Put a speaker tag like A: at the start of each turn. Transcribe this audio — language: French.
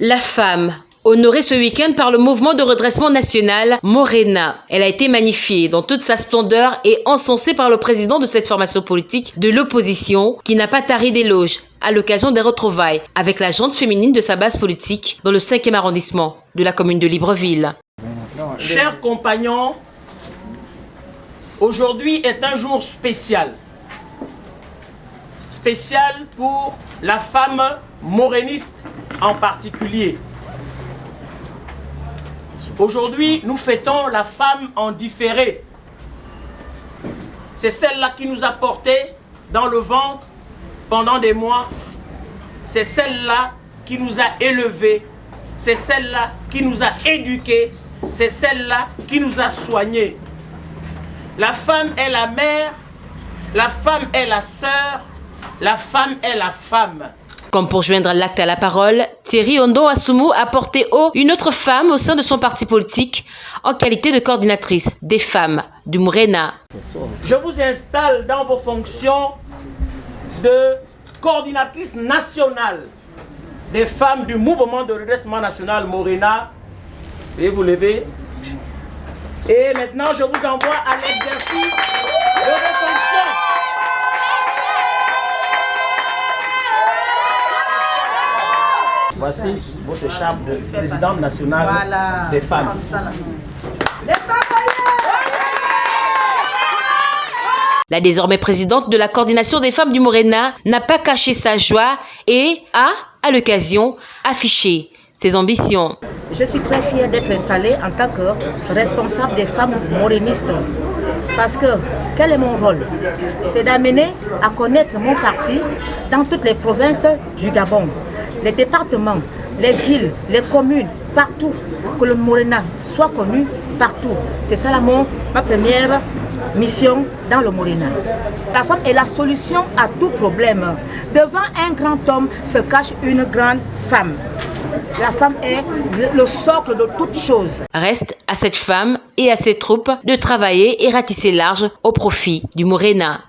A: La femme, honorée ce week-end par le mouvement de redressement national Morena. Elle a été magnifiée dans toute sa splendeur et encensée par le président de cette formation politique de l'opposition qui n'a pas tari d'éloges à l'occasion des retrouvailles avec la jante féminine de sa base politique dans le 5e arrondissement de la commune de Libreville.
B: Chers compagnons, aujourd'hui est un jour spécial. Spécial pour la femme moréniste en particulier. Aujourd'hui, nous fêtons la femme en différé. C'est celle-là qui nous a portés dans le ventre pendant des mois. C'est celle-là qui nous a élevés. C'est celle-là qui nous a éduqués. C'est celle-là qui nous a soignés. La femme est la mère. La femme est la sœur. La femme est la femme.
A: Comme pour joindre l'acte à la parole, Thierry Ondo Asumu a porté haut une autre femme au sein de son parti politique en qualité de coordinatrice des femmes du Mourena.
B: Je vous installe dans vos fonctions de coordinatrice nationale des femmes du mouvement de redressement national Morena. Et vous levez. Et maintenant, je vous envoie à l'exercice de vos fonctions. Voici votre charme de présidente nationale des femmes.
A: La désormais présidente de la coordination des femmes du Morena n'a pas caché sa joie et a, à l'occasion, affiché ses ambitions.
C: Je suis très fière d'être installée en tant que responsable des femmes morénistes. Parce que, quel est mon rôle? C'est d'amener à connaître mon parti dans toutes les provinces du Gabon les départements, les villes, les communes, partout, que le Morena soit connu partout. C'est ça la, ma première mission dans le Morena. La femme est la solution à tout problème. Devant un grand homme se cache une grande femme. La femme est le socle de toute chose.
A: Reste à cette femme et à ses troupes de travailler et ratisser large au profit du Morena.